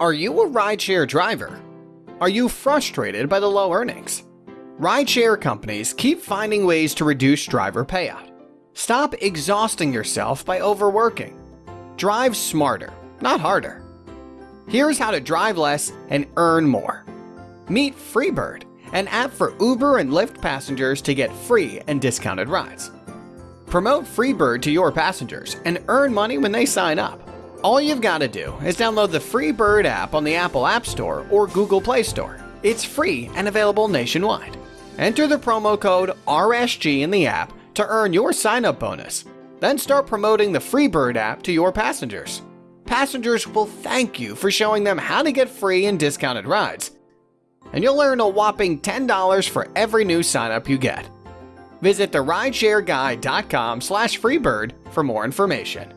Are you a rideshare driver? Are you frustrated by the low earnings? Rideshare companies keep finding ways to reduce driver payout. Stop exhausting yourself by overworking. Drive smarter, not harder. Here's how to drive less and earn more. Meet Freebird, an app for Uber and Lyft passengers to get free and discounted rides. Promote Freebird to your passengers and earn money when they sign up. All you've got to do is download the Freebird app on the Apple App Store or Google Play Store. It's free and available nationwide. Enter the promo code RSG in the app to earn your sign up bonus. Then start promoting the Freebird app to your passengers. Passengers will thank you for showing them how to get free and discounted rides. And you'll earn a whopping $10 for every new sign up you get. Visit therideshareguy.com slash freebird for more information.